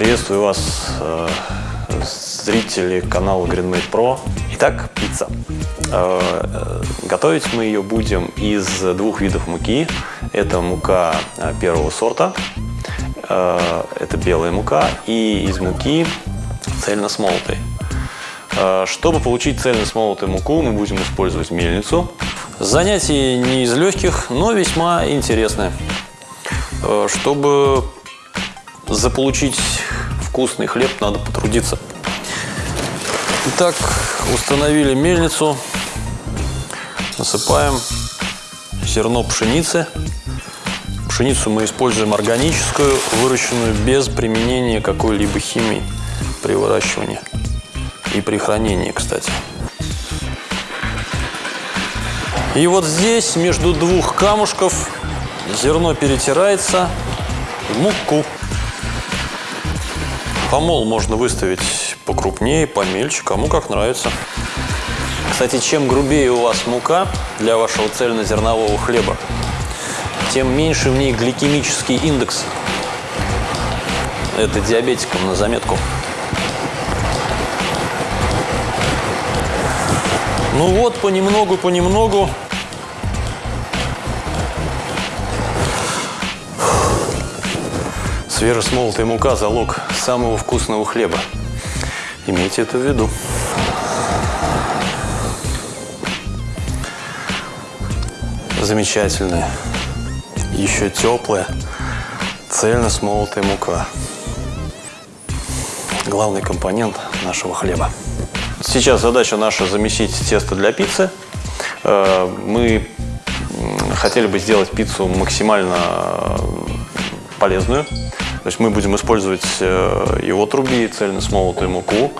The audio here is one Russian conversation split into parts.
Приветствую вас, э, зрители канала GreenMade Pro. Итак, пицца. Э, э, готовить мы ее будем из двух видов муки. Это мука первого сорта, это белая мука, и из муки цельносмолотой. Чтобы получить цельносмолотую муку, мы будем использовать мельницу. Занятие не из легких, но весьма интересное. Чтобы заполучить вкусный хлеб, надо потрудиться. Итак, установили мельницу, насыпаем зерно пшеницы. Пшеницу мы используем органическую, выращенную без применения какой-либо химии при выращивании и при хранении, кстати. И вот здесь между двух камушков зерно перетирается в муку. Помол можно выставить покрупнее, помельче, кому как нравится. Кстати, чем грубее у вас мука для вашего цельнозернового хлеба, тем меньше в ней гликемический индекс. Это диабетикам на заметку. Ну вот, понемногу-понемногу Свежесмолотая мука – залог самого вкусного хлеба. Имейте это в виду. Замечательная, еще теплая, цельно смолотая мука. Главный компонент нашего хлеба. Сейчас задача наша замесить тесто для пиццы. Э, мы хотели бы сделать пиццу максимально полезную. То есть мы будем использовать э, его труби, цельно смолотую муку.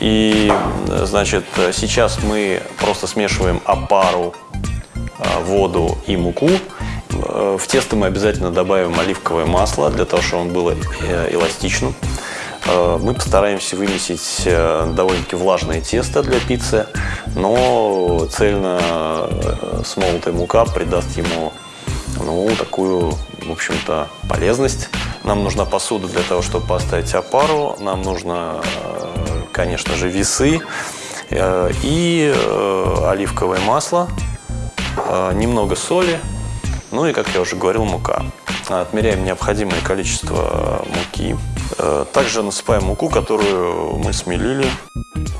И, значит, сейчас мы просто смешиваем опару, э, воду и муку. Э, в тесто мы обязательно добавим оливковое масло, для того, чтобы он был эластичным. Мы постараемся вымесить довольно-таки влажное тесто для пиццы, но цельно смолотая мука придаст ему ну, такую, в общем-то, полезность. Нам нужна посуда для того, чтобы поставить опару. Нам нужно, э, конечно же, весы э, и э, оливковое масло, немного соли, ну и, как я уже говорил, мука. Отмеряем необходимое количество муки. Также насыпаем муку, которую мы смелили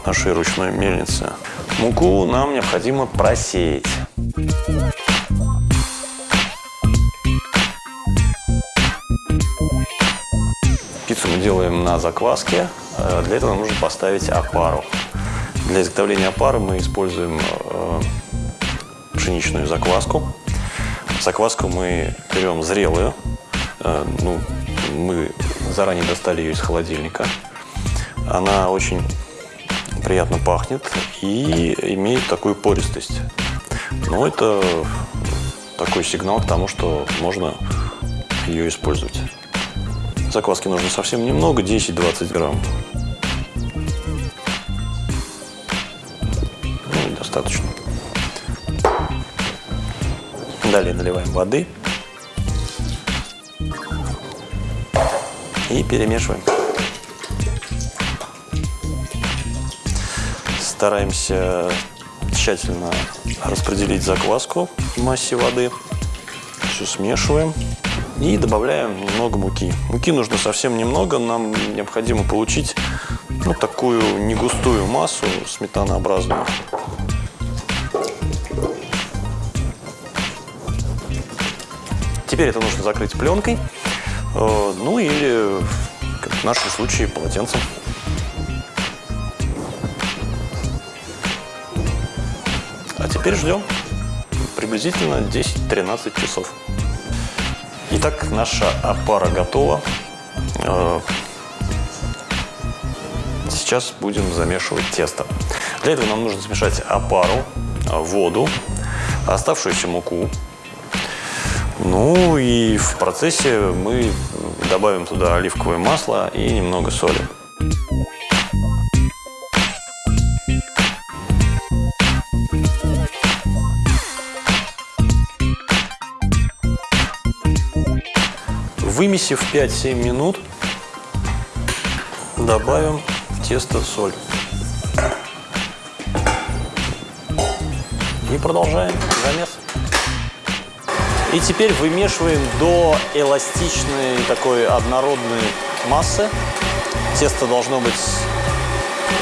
нашей ручной мельнице. Муку нам необходимо просеять. Делаем на закваске. Э, для этого нужно поставить опару. Для изготовления опары мы используем э, пшеничную закваску. Закваску мы берем зрелую. Э, ну, мы заранее достали ее из холодильника. Она очень приятно пахнет и имеет такую пористость. Но это такой сигнал к тому, что можно ее использовать. Закваски нужно совсем немного, 10-20 грамм. Ну, достаточно. Далее наливаем воды. И перемешиваем. Стараемся тщательно распределить закваску в массе воды. Все смешиваем. И добавляем немного муки. Муки нужно совсем немного. Нам необходимо получить ну, такую негустую массу сметанообразную. Теперь это нужно закрыть пленкой, э, ну или, как в нашем случае, полотенцем. А теперь ждем приблизительно 10-13 часов. Итак, наша опара готова. Э, сейчас будем замешивать тесто. Для этого нам нужно смешать опару, воду, оставшуюся муку. Ну и в процессе мы добавим туда оливковое масло и немного соли. Вымесив 5-7 минут, добавим в тесто соль. И продолжаем замес. И теперь вымешиваем до эластичной такой однородной массы. Тесто должно быть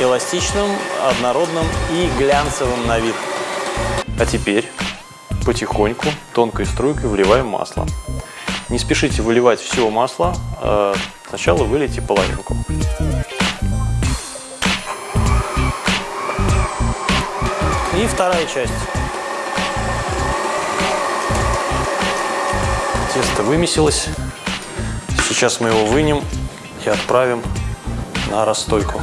эластичным, однородным и глянцевым на вид. А теперь потихоньку, тонкой струйкой вливаем масло. Не спешите выливать все масло, а сначала вылейте половинку. И вторая часть. Тесто вымесилось. Сейчас мы его вынем и отправим на расстойку.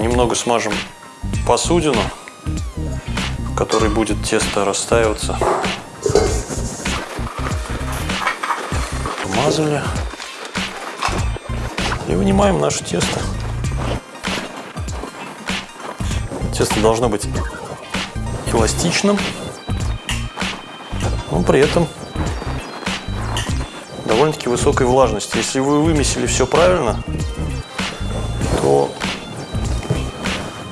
Немного смажем посудину, в которой будет тесто растаиваться. Помазали. И вынимаем наше тесто. Тесто должно быть эластичным, но при этом довольно-таки высокой влажности. Если вы вымесили все правильно, то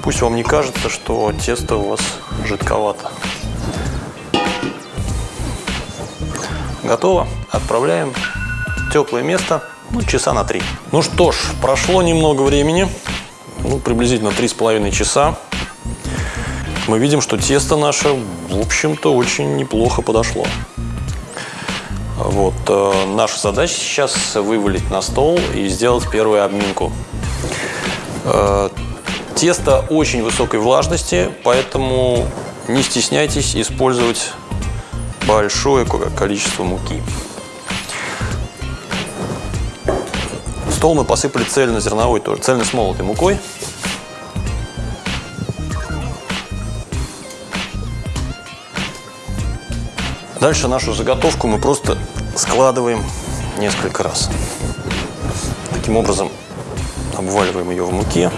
пусть вам не кажется, что тесто у вас жидковато. Готово. Отправляем теплое место, ну, часа на три. Ну что ж, прошло немного времени, ну, приблизительно три с половиной часа мы видим, что тесто наше, в общем-то, очень неплохо подошло. Вот, э, наша задача сейчас вывалить на стол и сделать первую обминку. Э, тесто очень высокой влажности, поэтому не стесняйтесь использовать большое количество муки. Стол мы посыпали цельнозерновой, тоже цельно-смолотой мукой. Дальше нашу заготовку мы просто складываем несколько раз. Таким образом обваливаем ее в муке,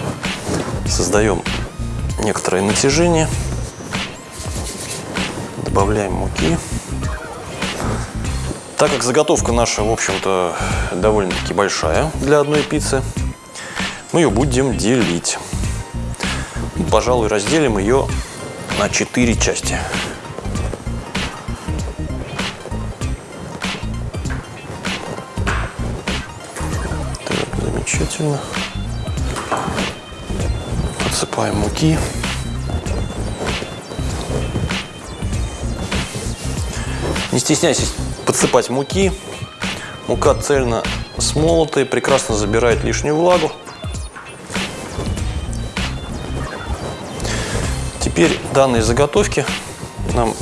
создаем некоторое натяжение, добавляем муки. Так как заготовка наша, в общем-то, довольно-таки большая для одной пиццы, мы ее будем делить. Пожалуй, разделим ее на 4 части. замечательно. Подсыпаем муки. Не стесняйтесь подсыпать муки. Мука цельно смолотая, прекрасно забирает лишнюю влагу. Теперь данные заготовки нам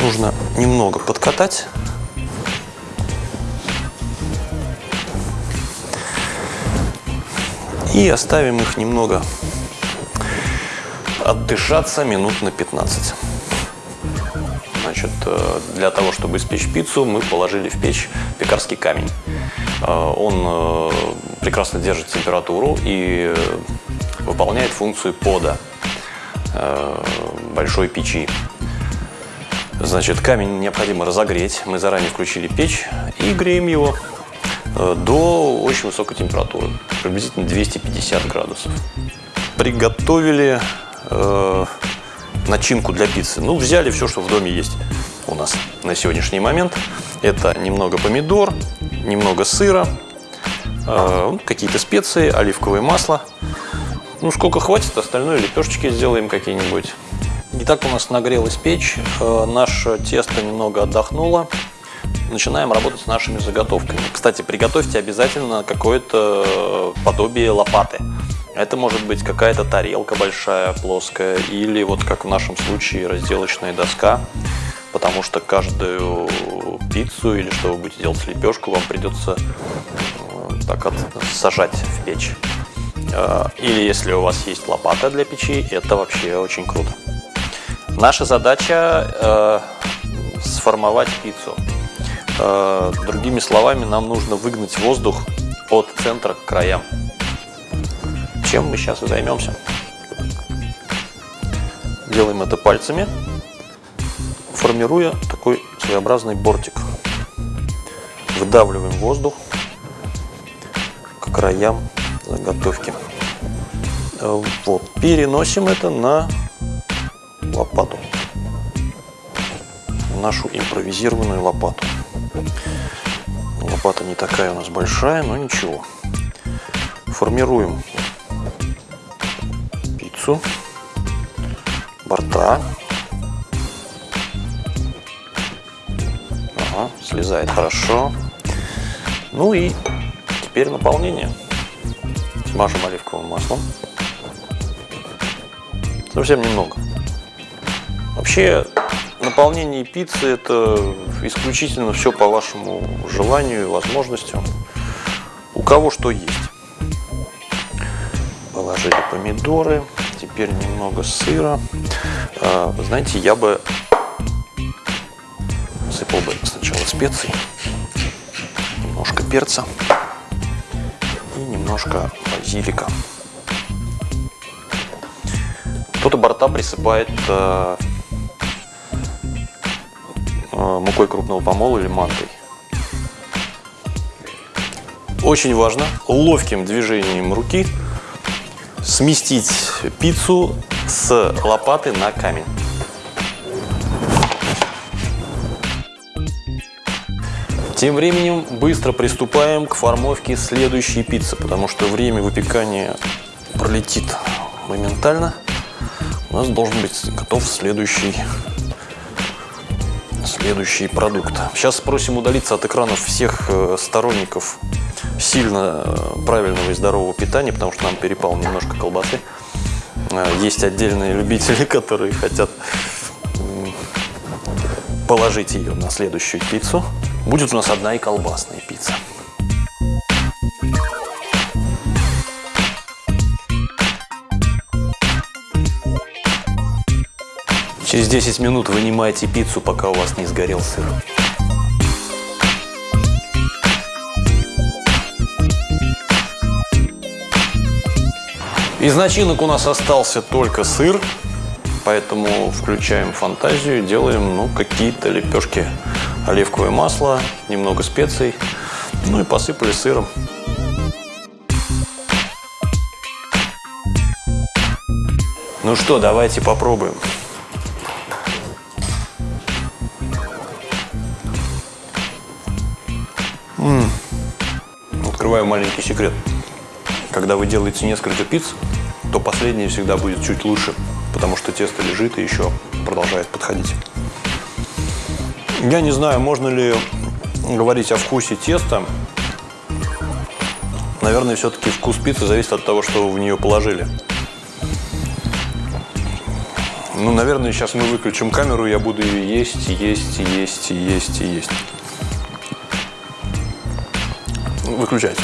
нужно немного подкатать. И оставим их немного отдышаться минут на 15. Значит, э, для того, чтобы испечь пиццу, мы положили в печь пекарский камень. Э, он э, прекрасно держит температуру и выполняет функцию пода большой печи. Значит, камень необходимо разогреть. Мы заранее включили печь и греем его до очень высокой температуры, приблизительно 250 градусов. Приготовили начинку для пиццы. Ну, взяли все, что в доме есть у нас на сегодняшний момент. Это немного помидор, немного сыра, э, какие-то специи, оливковое масло. Ну, сколько хватит, остальное лепешечки сделаем какие-нибудь. Итак, у нас нагрелась печь, э, наше тесто немного отдохнуло начинаем работать с нашими заготовками. Кстати, приготовьте обязательно какое-то подобие лопаты. Это может быть какая-то тарелка большая, плоская, или вот как в нашем случае разделочная доска, потому что каждую пиццу или что вы будете делать лепешку, вам придется э, так вот сажать в печь. Э, или если у вас есть лопата для печи, это вообще очень круто. Наша задача э, сформовать пиццу. Э, другими словами, нам нужно выгнать воздух от центра к краям. Чем мы сейчас и займемся. Делаем это пальцами, формируя такой своеобразный бортик. Выдавливаем воздух краям заготовки. Вот, переносим это на лопату. Нашу импровизированную лопату. Лопата не такая у нас большая, но ничего. Формируем пиццу, борта. Ага, слезает хорошо. Ну и теперь наполнение. Смажем оливковым маслом. Совсем немного. Вообще, наполнение пиццы это исключительно все по вашему желанию и возможностям. У кого что есть. Положили помидоры, теперь немного сыра. А, знаете, я бы сыпал бы сначала специй, немножко перца и немножко базилика. Кто-то борта присыпает э, э, мукой крупного помола или мантой. Очень важно ловким движением руки сместить пиццу с лопаты на камень. Тем временем быстро приступаем к формовке следующей пиццы, потому что время выпекания пролетит моментально у нас должен быть готов следующий, следующий продукт. Сейчас спросим удалиться от экранов всех э, сторонников сильно э, правильного и здорового питания, потому что нам перепал немножко колбасы. Э, есть отдельные любители, которые хотят положить ее на следующую пиццу. Будет у нас одна и колбасная пицца. Через 10 минут вынимайте пиццу, пока у вас не сгорел сыр. Из начинок у нас остался только сыр, поэтому включаем фантазию, делаем ну, какие-то лепешки. Оливковое масло, немного специй, ну и посыпали сыром. Ну что, давайте попробуем. Открываю маленький секрет. Когда вы делаете несколько пиц, то последняя всегда будет чуть лучше, потому что тесто лежит и еще продолжает подходить. Я не знаю, можно ли говорить о вкусе теста. Наверное, все-таки вкус пиццы зависит от того, что вы в нее положили. Ну, наверное, сейчас мы выключим камеру, я буду ее есть, есть, есть, есть, есть. Выключайте.